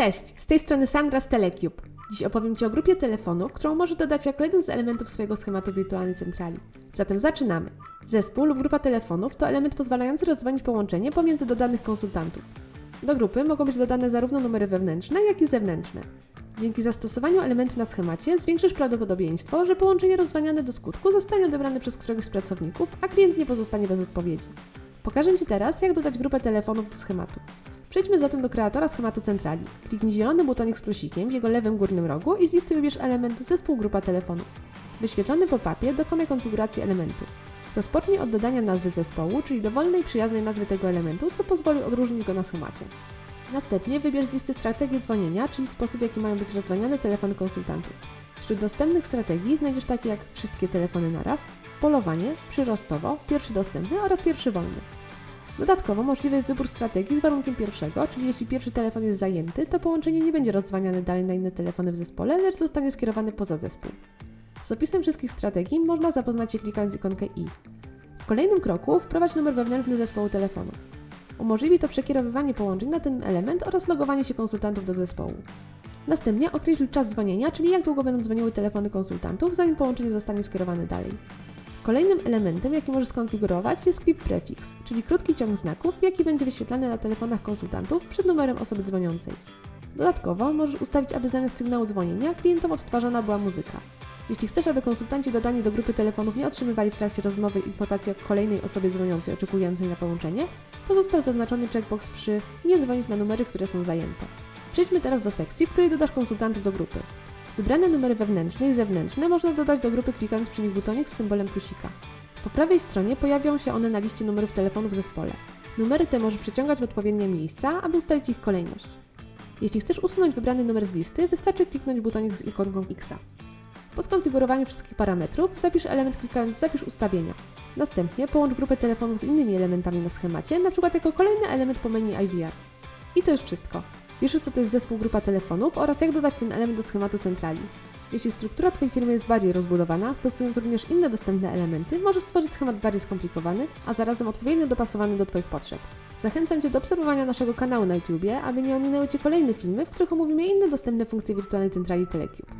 Cześć, z tej strony Sandra z Telecube. Dziś opowiem Ci o grupie telefonów, którą możesz dodać jako jeden z elementów swojego schematu wirtualnej centrali. Zatem zaczynamy. Zespół lub grupa telefonów to element pozwalający rozdzwonić połączenie pomiędzy dodanych konsultantów. Do grupy mogą być dodane zarówno numery wewnętrzne, jak i zewnętrzne. Dzięki zastosowaniu elementu na schemacie zwiększysz prawdopodobieństwo, że połączenie rozdzwaniane do skutku zostanie odebrane przez któregoś z pracowników, a klient nie pozostanie bez odpowiedzi. Pokażę Ci teraz, jak dodać grupę telefonów do schematu. Przejdźmy zatem do kreatora schematu centrali. Kliknij zielony butonik z plusikiem w jego lewym górnym rogu i z listy wybierz element zespół grupa telefonów. W wyświetlonym pop-upie dokonaj konfiguracji elementu. Rozpocznij od dodania nazwy zespołu, czyli dowolnej przyjaznej nazwy tego elementu, co pozwoli odróżnić go na schemacie. Następnie wybierz z listy strategię dzwonienia, czyli sposób w jaki mają być rozdzwaniane telefony konsultantów. Wśród dostępnych strategii znajdziesz takie jak wszystkie telefony naraz, polowanie, przyrostowo, pierwszy dostępny oraz pierwszy wolny. Dodatkowo możliwy jest wybór strategii z warunkiem pierwszego, czyli jeśli pierwszy telefon jest zajęty, to połączenie nie będzie rozdzwaniane dalej na inne telefony w zespole, lecz zostanie skierowane poza zespół. Z opisem wszystkich strategii można zapoznać się klikając ikonkę i. W kolejnym kroku wprowadź numer wewnętrzny zespołu telefonów. Umożliwi to przekierowywanie połączeń na ten element oraz logowanie się konsultantów do zespołu. Następnie określ czas dzwonienia, czyli jak długo będą dzwoniły telefony konsultantów, zanim połączenie zostanie skierowane dalej. Kolejnym elementem, jaki możesz skonfigurować jest Quip Prefix, czyli krótki ciąg znaków, jaki będzie wyświetlany na telefonach konsultantów przed numerem osoby dzwoniącej. Dodatkowo możesz ustawić, aby zamiast sygnału dzwonienia klientom odtwarzana była muzyka. Jeśli chcesz, aby konsultanci dodani do grupy telefonów nie otrzymywali w trakcie rozmowy informacji o kolejnej osobie dzwoniącej oczekującej na połączenie, pozostał zaznaczony checkbox przy nie dzwonić na numery, które są zajęte. Przejdźmy teraz do sekcji, w której dodasz konsultantów do grupy. Wybrane numery wewnętrzne i zewnętrzne można dodać do grupy klikając przy nich butonik z symbolem plusika. Po prawej stronie pojawią się one na liście numerów telefonów w zespole. Numery te możesz przeciągać w odpowiednie miejsca, aby ustalić ich kolejność. Jeśli chcesz usunąć wybrany numer z listy, wystarczy kliknąć butonik z ikonką X. Po skonfigurowaniu wszystkich parametrów zapisz element klikając Zapisz ustawienia. Następnie połącz grupę telefonów z innymi elementami na schemacie, np. jako kolejny element po menu IVR. I to już wszystko. Wiesz co to jest zespół grupa telefonów oraz jak dodać ten element do schematu centrali. Jeśli struktura Twojej firmy jest bardziej rozbudowana, stosując również inne dostępne elementy, możesz stworzyć schemat bardziej skomplikowany, a zarazem odpowiednio dopasowany do Twoich potrzeb. Zachęcam Cię do obserwowania naszego kanału na YouTube, aby nie ominęły Cię kolejne filmy, w których omówimy inne dostępne funkcje wirtualnej centrali Telecube.